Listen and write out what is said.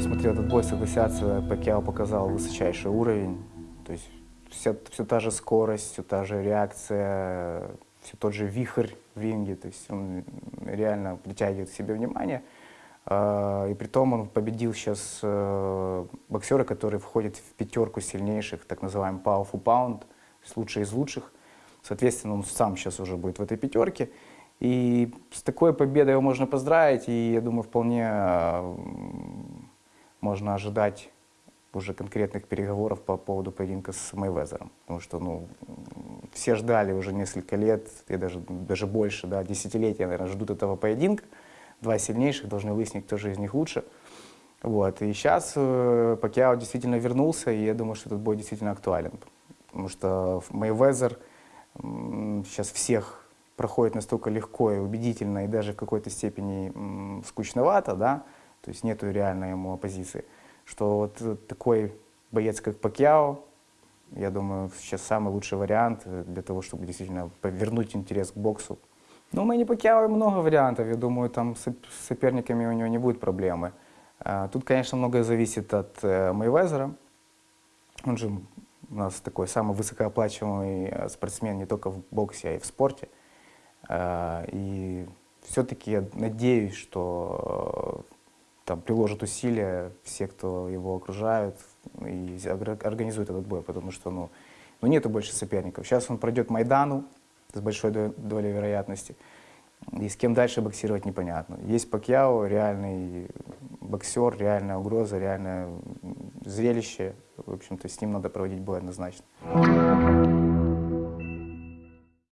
посмотрел этот бой, согласятся, Пакьяо показал высочайший уровень. То есть вся, все та же скорость, все та же реакция, все тот же вихрь в ринге. То есть он реально притягивает к себе внимание. А, И при том он победил сейчас э, боксера, который входит в пятерку сильнейших, так называемый Pound, то есть лучший из лучших. Соответственно, он сам сейчас уже будет в этой пятерке. И с такой победой его можно поздравить, и я думаю, вполне э, можно ожидать уже конкретных переговоров по поводу поединка с Мейвезером. Потому что ну, все ждали уже несколько лет, и даже, даже больше, да, десятилетия, наверное, ждут этого поединка. Два сильнейших должны выяснить, кто же из них лучше. Вот. И сейчас э, Пакьяо действительно вернулся, и я думаю, что этот бой действительно актуален. Потому что Мейвезер м, сейчас всех проходит настолько легко и убедительно, и даже в какой-то степени скучновато, да, то есть нету реальной ему оппозиции, что вот э, такой боец, как Пакьяо, я думаю, сейчас самый лучший вариант э, для того, чтобы действительно вернуть интерес к боксу. Ну, у Мэнни Пакьяо много вариантов, я думаю, там с соп- с соперниками у него не будет проблемы. А, Тут, конечно, многое зависит от э, Мейвезера. Он же у нас такой самый высокооплачиваемый спортсмен не только в боксе, а и в спорте. А, И все-таки я надеюсь, что там приложат усилия все, кто его окружают, и организуют этот бой, потому что ну, ну нету больше соперников. Сейчас он пройдет Майдану с большой до- долей вероятности, и с кем дальше боксировать непонятно. Есть Пакьяо, реальный боксер, реальная угроза, реальное зрелище. В общем-то, с ним надо проводить бой однозначно.